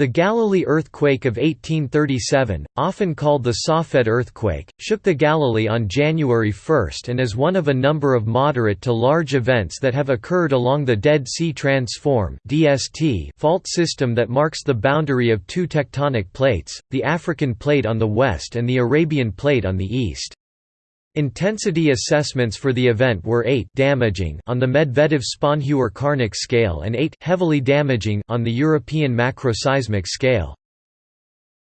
The Galilee earthquake of 1837, often called the Safed earthquake, shook the Galilee on January 1 and is one of a number of moderate to large events that have occurred along the Dead Sea Transform fault system that marks the boundary of two tectonic plates, the African plate on the west and the Arabian plate on the east. Intensity assessments for the event were 8 damaging on the Medvedev-Sponheuer-Karnik scale and 8 heavily damaging on the European macroseismic scale.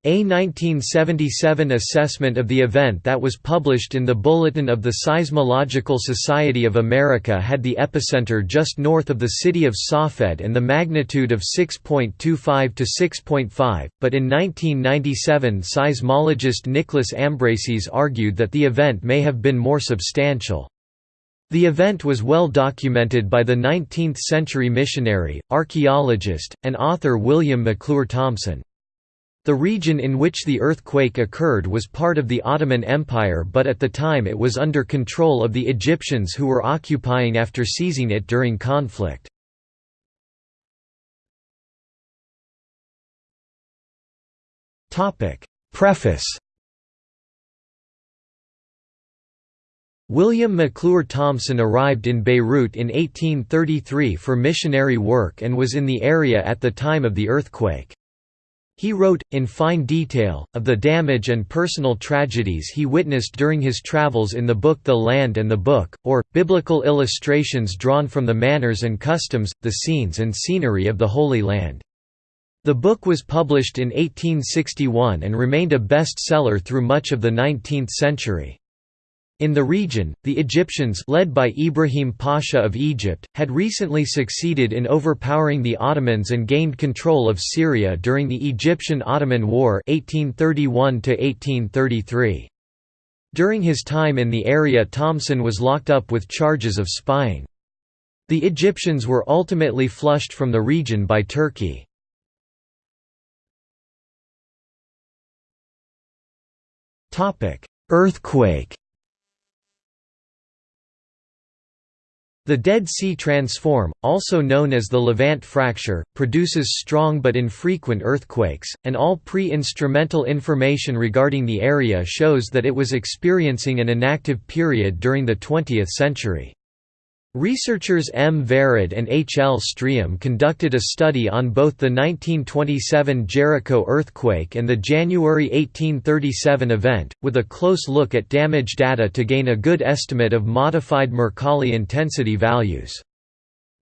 A 1977 assessment of the event that was published in the Bulletin of the Seismological Society of America had the epicenter just north of the city of Safed and the magnitude of 6.25 to 6.5, but in 1997 seismologist Nicholas Ambraseys argued that the event may have been more substantial. The event was well documented by the 19th-century missionary, archaeologist, and author William McClure Thomson. The region in which the earthquake occurred was part of the Ottoman Empire but at the time it was under control of the Egyptians who were occupying after seizing it during conflict. Preface William McClure Thomson arrived in Beirut in 1833 for missionary work and was in the area at the time of the earthquake. He wrote, in fine detail, of the damage and personal tragedies he witnessed during his travels in the book The Land and the Book, or, Biblical illustrations drawn from the manners and customs, the scenes and scenery of the Holy Land. The book was published in 1861 and remained a best-seller through much of the 19th century. In the region, the Egyptians led by Ibrahim Pasha of Egypt, had recently succeeded in overpowering the Ottomans and gained control of Syria during the Egyptian-Ottoman War 1831 -1833. During his time in the area Thomson was locked up with charges of spying. The Egyptians were ultimately flushed from the region by Turkey. Earthquake The Dead Sea Transform, also known as the Levant Fracture, produces strong but infrequent earthquakes, and all pre-instrumental information regarding the area shows that it was experiencing an inactive period during the 20th century. Researchers M. Vered and H. L. Striem conducted a study on both the 1927 Jericho earthquake and the January 1837 event, with a close look at damage data to gain a good estimate of modified Mercalli intensity values.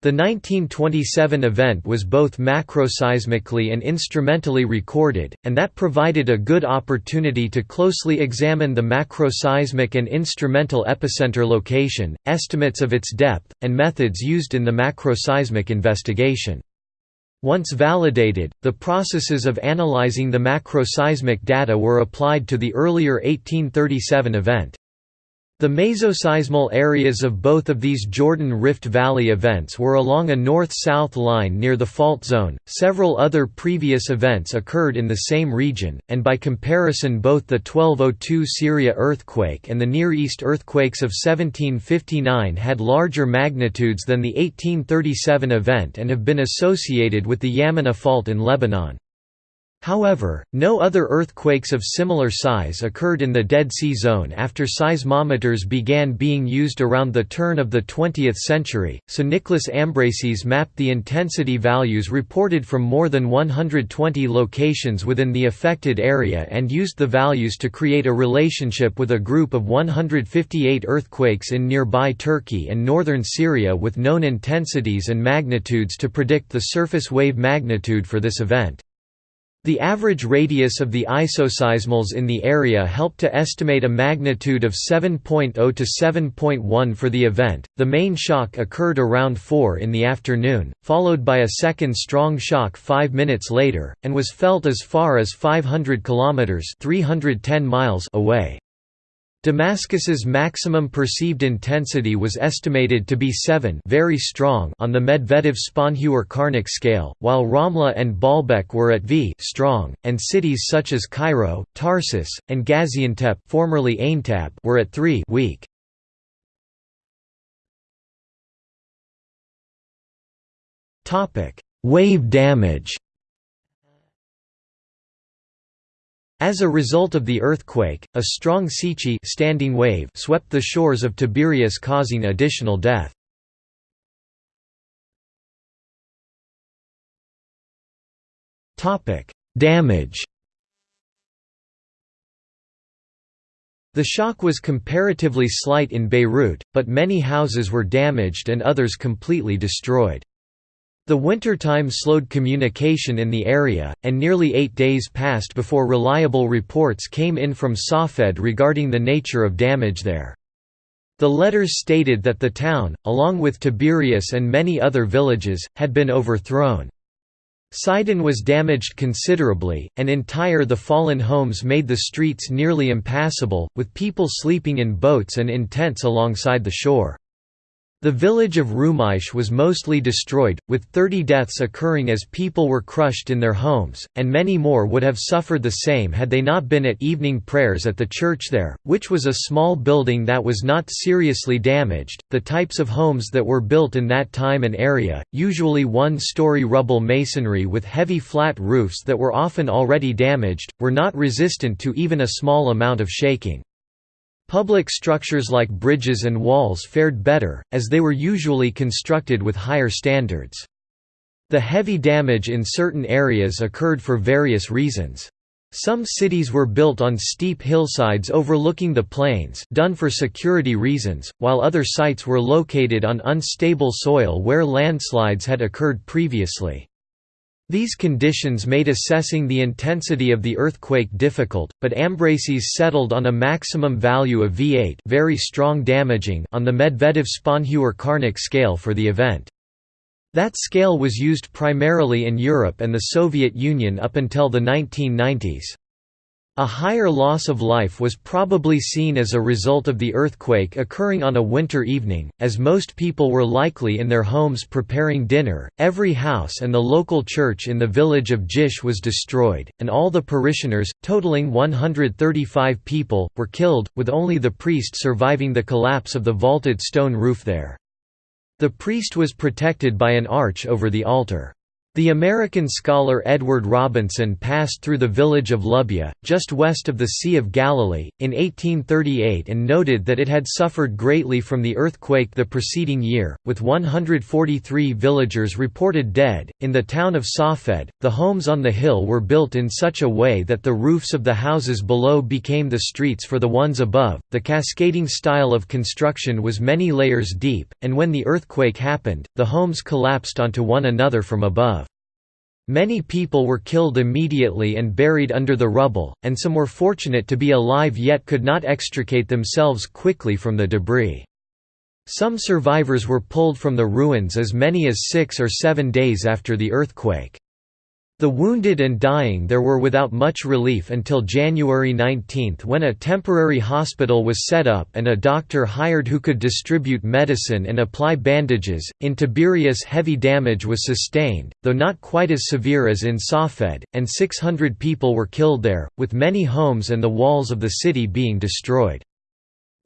The 1927 event was both macroseismically and instrumentally recorded, and that provided a good opportunity to closely examine the macroseismic and instrumental epicenter location, estimates of its depth, and methods used in the macroseismic investigation. Once validated, the processes of analyzing the macroseismic data were applied to the earlier 1837 event. The mesoseismal areas of both of these Jordan Rift Valley events were along a north-south line near the fault zone. Several other previous events occurred in the same region, and by comparison both the 1202 Syria earthquake and the Near East earthquakes of 1759 had larger magnitudes than the 1837 event and have been associated with the Yammouneh fault in Lebanon. However, no other earthquakes of similar size occurred in the Dead Sea Zone after seismometers began being used around the turn of the 20th century, so Nicholas Ambraseys mapped the intensity values reported from more than 120 locations within the affected area and used the values to create a relationship with a group of 158 earthquakes in nearby Turkey and northern Syria with known intensities and magnitudes to predict the surface wave magnitude for this event. The average radius of the isoseismals in the area helped to estimate a magnitude of 7.0 to 7.1 for the event. The main shock occurred around 4 in the afternoon, followed by a second strong shock 5 minutes later, and was felt as far as 500 kilometers (310 miles) away. Damascus's maximum perceived intensity was estimated to be 7 very strong on the Medvedev-Sponheuer-Karnik scale, while Ramla and Baalbek were at V strong, and cities such as Cairo, Tarsus, and Gaziantep formerly Aintab were at 3 weak. Wave damage As a result of the earthquake, a strong seiche standing wave swept the shores of Tiberias causing additional death. Damage The shock was comparatively slight in Beirut, but many houses were damaged and others completely destroyed. The wintertime slowed communication in the area, and nearly eight days passed before reliable reports came in from Safed regarding the nature of damage there. The letters stated that the town, along with Tiberias and many other villages, had been overthrown. Sidon was damaged considerably, and entire the fallen homes made the streets nearly impassable, with people sleeping in boats and in tents alongside the shore. The village of Rumaish was mostly destroyed, with 30 deaths occurring as people were crushed in their homes, and many more would have suffered the same had they not been at evening prayers at the church there, which was a small building that was not seriously damaged. The types of homes that were built in that time and area, usually one story rubble masonry with heavy flat roofs that were often already damaged, were not resistant to even a small amount of shaking. Public structures like bridges and walls fared better, as they were usually constructed with higher standards. The heavy damage in certain areas occurred for various reasons. Some cities were built on steep hillsides overlooking the plains done for security reasons, while other sites were located on unstable soil where landslides had occurred previously. These conditions made assessing the intensity of the earthquake difficult, but Ambraseys settled on a maximum value of V8 very strong damaging on the Medvedev-Sponheuer-Karnik scale for the event. That scale was used primarily in Europe and the Soviet Union up until the 1990s. A higher loss of life was probably seen as a result of the earthquake occurring on a winter evening, as most people were likely in their homes preparing dinner. Every house and the local church in the village of Jish was destroyed, and all the parishioners, totaling 135 people, were killed, with only the priest surviving the collapse of the vaulted stone roof there. The priest was protected by an arch over the altar. The American scholar Edward Robinson passed through the village of Lubya, just west of the Sea of Galilee, in 1838 and noted that it had suffered greatly from the earthquake the preceding year, with 143 villagers reported dead. In the town of Safed, the homes on the hill were built in such a way that the roofs of the houses below became the streets for the ones above. The cascading style of construction was many layers deep, and when the earthquake happened, the homes collapsed onto one another from above. Many people were killed immediately and buried under the rubble, and some were fortunate to be alive yet could not extricate themselves quickly from the debris. Some survivors were pulled from the ruins as many as six or seven days after the earthquake. The wounded and dying there were without much relief until January 19 when a temporary hospital was set up and a doctor hired who could distribute medicine and apply bandages. In Tiberias, heavy damage was sustained, though not quite as severe as in Safed, and 600 people were killed there, with many homes and the walls of the city being destroyed.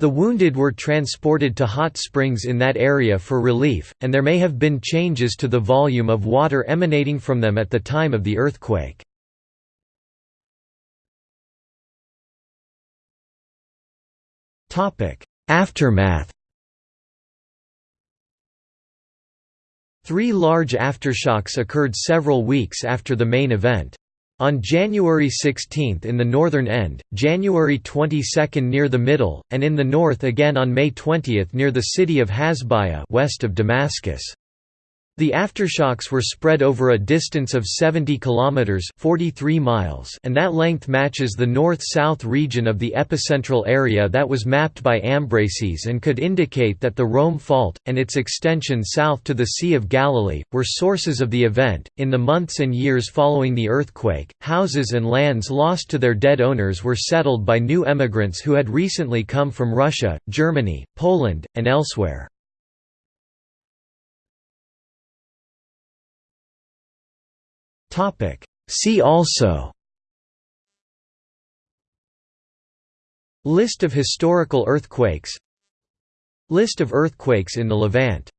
The wounded were transported to hot springs in that area for relief, and there may have been changes to the volume of water emanating from them at the time of the earthquake. Aftermath Three large aftershocks occurred several weeks after the main event. On January 16 in the northern end, January 22 near the middle, and in the north again on May 20 near the city of Hasbaya west of Damascus. The aftershocks were spread over a distance of 70 kilometers (43 miles), and that length matches the north-south region of the epicentral area that was mapped by Ambraseys and could indicate that the Roum Fault and its extension south to the Sea of Galilee were sources of the event. In the months and years following the earthquake, houses and lands lost to their dead owners were settled by new emigrants who had recently come from Russia, Germany, Poland, and elsewhere. Topic. See also. List of historical earthquakes. List of earthquakes in the Levant